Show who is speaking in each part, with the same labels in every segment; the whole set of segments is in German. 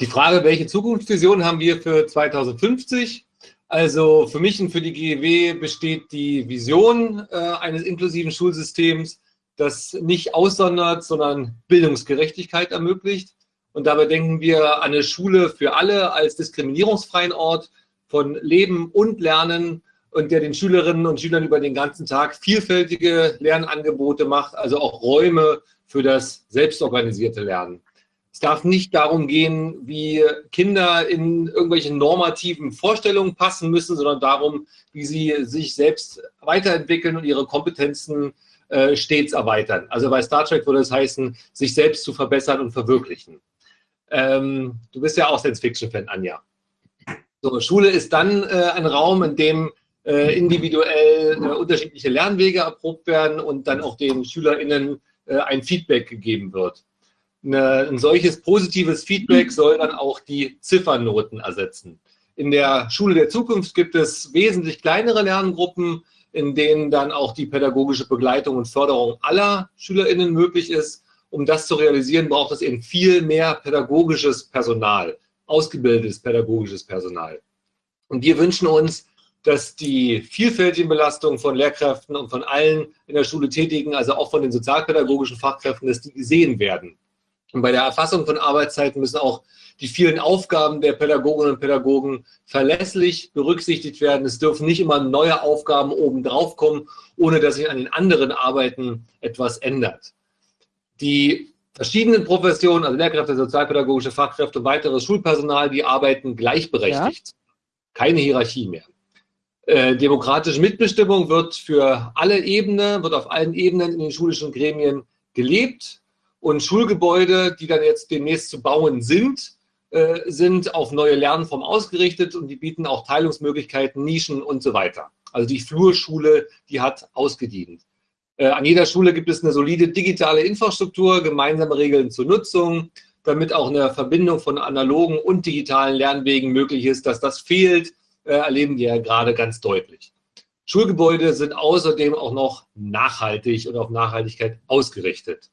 Speaker 1: Die Frage, welche Zukunftsvision haben wir für 2050? Also für mich und für die GEW besteht die Vision äh, eines inklusiven Schulsystems, das nicht aussondert, sondern Bildungsgerechtigkeit ermöglicht. Und dabei denken wir an eine Schule für alle als diskriminierungsfreien Ort von Leben und Lernen und der den Schülerinnen und Schülern über den ganzen Tag vielfältige Lernangebote macht, also auch Räume für das selbstorganisierte Lernen. Es darf nicht darum gehen, wie Kinder in irgendwelche normativen Vorstellungen passen müssen, sondern darum, wie sie sich selbst weiterentwickeln und ihre Kompetenzen äh, stets erweitern. Also bei Star Trek würde es heißen, sich selbst zu verbessern und verwirklichen. Ähm, du bist ja auch Science-Fiction-Fan, Anja. So, Schule ist dann äh, ein Raum, in dem äh, individuell äh, unterschiedliche Lernwege erprobt werden und dann auch den SchülerInnen äh, ein Feedback gegeben wird. Eine, ein solches positives Feedback soll dann auch die Ziffernoten ersetzen. In der Schule der Zukunft gibt es wesentlich kleinere Lerngruppen, in denen dann auch die pädagogische Begleitung und Förderung aller SchülerInnen möglich ist. Um das zu realisieren, braucht es eben viel mehr pädagogisches Personal, ausgebildetes pädagogisches Personal. Und wir wünschen uns, dass die vielfältigen Belastungen von Lehrkräften und von allen in der Schule Tätigen, also auch von den sozialpädagogischen Fachkräften, dass die gesehen werden. Und bei der Erfassung von Arbeitszeiten müssen auch die vielen Aufgaben der Pädagoginnen und Pädagogen verlässlich berücksichtigt werden. Es dürfen nicht immer neue Aufgaben obendrauf kommen, ohne dass sich an den anderen Arbeiten etwas ändert. Die verschiedenen Professionen, also Lehrkräfte, sozialpädagogische Fachkräfte und weiteres Schulpersonal, die arbeiten gleichberechtigt. Ja. Keine Hierarchie mehr. Äh, demokratische Mitbestimmung wird für alle Ebenen, wird auf allen Ebenen in den schulischen Gremien gelebt und Schulgebäude, die dann jetzt demnächst zu bauen sind, äh, sind auf neue Lernformen ausgerichtet und die bieten auch Teilungsmöglichkeiten, Nischen und so weiter. Also die Flurschule, die hat ausgedient. Äh, an jeder Schule gibt es eine solide digitale Infrastruktur, gemeinsame Regeln zur Nutzung, damit auch eine Verbindung von analogen und digitalen Lernwegen möglich ist. Dass das fehlt, äh, erleben wir ja gerade ganz deutlich. Schulgebäude sind außerdem auch noch nachhaltig und auf Nachhaltigkeit ausgerichtet.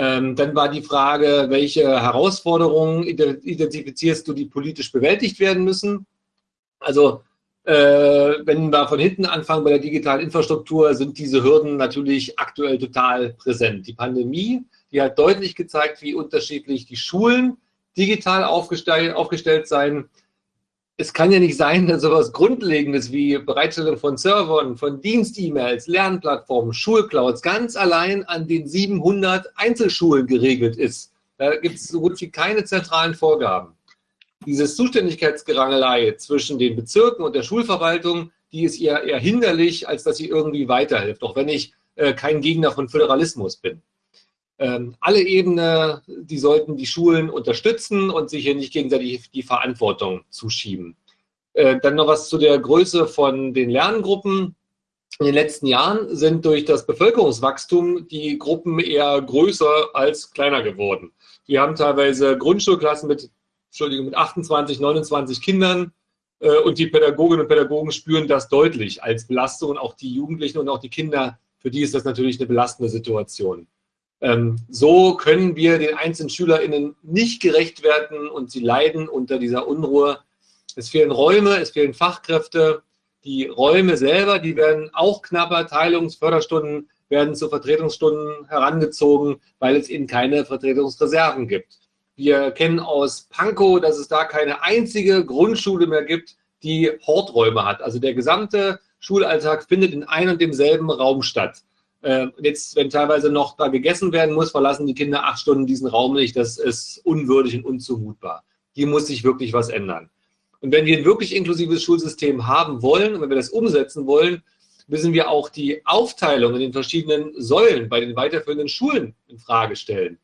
Speaker 1: Ähm, dann war die Frage, welche Herausforderungen identifizierst du, die politisch bewältigt werden müssen? Also äh, wenn wir von hinten anfangen bei der digitalen Infrastruktur, sind diese Hürden natürlich aktuell total präsent. Die Pandemie, die hat deutlich gezeigt, wie unterschiedlich die Schulen digital aufgestellt, aufgestellt sein es kann ja nicht sein, dass sowas Grundlegendes wie Bereitstellung von Servern, von Dienst-E-Mails, Lernplattformen, Schulclouds ganz allein an den 700 Einzelschulen geregelt ist. Da gibt es so gut wie keine zentralen Vorgaben. Diese Zuständigkeitsgerangelei zwischen den Bezirken und der Schulverwaltung, die ist eher, eher hinderlich, als dass sie irgendwie weiterhilft, auch wenn ich äh, kein Gegner von Föderalismus bin. Ähm, alle Ebenen, die sollten die Schulen unterstützen und sich hier nicht gegenseitig die Verantwortung zuschieben. Äh, dann noch was zu der Größe von den Lerngruppen. In den letzten Jahren sind durch das Bevölkerungswachstum die Gruppen eher größer als kleiner geworden. Wir haben teilweise Grundschulklassen mit, Entschuldigung, mit 28, 29 Kindern äh, und die Pädagoginnen und Pädagogen spüren das deutlich als Belastung auch die Jugendlichen und auch die Kinder, für die ist das natürlich eine belastende Situation. Ähm, so können wir den einzelnen SchülerInnen nicht gerecht werden und sie leiden unter dieser Unruhe. Es fehlen Räume, es fehlen Fachkräfte. Die Räume selber, die werden auch knapper. Teilungsförderstunden werden zu Vertretungsstunden herangezogen, weil es eben keine Vertretungsreserven gibt. Wir kennen aus Pankow, dass es da keine einzige Grundschule mehr gibt, die Horträume hat. Also der gesamte Schulalltag findet in einem und demselben Raum statt. Äh, jetzt, wenn teilweise noch da gegessen werden muss, verlassen die Kinder acht Stunden diesen Raum nicht. Das ist unwürdig und unzumutbar. Hier muss sich wirklich was ändern. Und wenn wir ein wirklich inklusives Schulsystem haben wollen und wenn wir das umsetzen wollen, müssen wir auch die Aufteilung in den verschiedenen Säulen bei den weiterführenden Schulen in Frage stellen.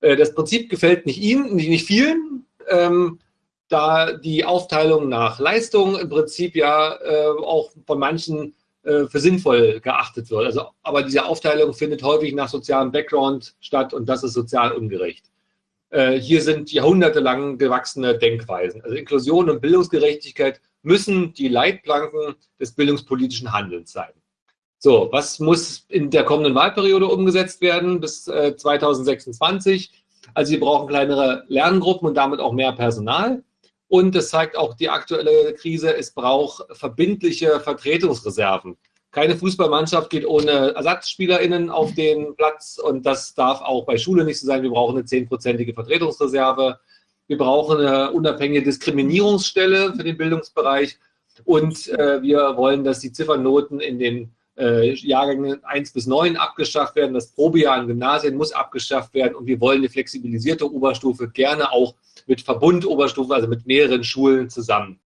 Speaker 1: Äh, das Prinzip gefällt nicht Ihnen, nicht vielen, ähm, da die Aufteilung nach Leistung im Prinzip ja äh, auch von manchen äh, für sinnvoll geachtet wird. Also, aber diese Aufteilung findet häufig nach sozialem Background statt und das ist sozial ungerecht. Äh, hier sind jahrhundertelang gewachsene Denkweisen. Also Inklusion und Bildungsgerechtigkeit müssen die Leitplanken des bildungspolitischen Handelns sein. So, was muss in der kommenden Wahlperiode umgesetzt werden bis 2026? Also wir brauchen kleinere Lerngruppen und damit auch mehr Personal. Und es zeigt auch die aktuelle Krise, es braucht verbindliche Vertretungsreserven. Keine Fußballmannschaft geht ohne ErsatzspielerInnen auf den Platz und das darf auch bei Schule nicht so sein. Wir brauchen eine zehnprozentige Vertretungsreserve. Wir brauchen eine unabhängige Diskriminierungsstelle für den Bildungsbereich und äh, wir wollen, dass die Ziffernoten in den äh, Jahrgängen 1 bis 9 abgeschafft werden. Das Probejahr an Gymnasien muss abgeschafft werden und wir wollen eine flexibilisierte Oberstufe gerne auch mit Verbund Oberstufe, also mit mehreren Schulen zusammen.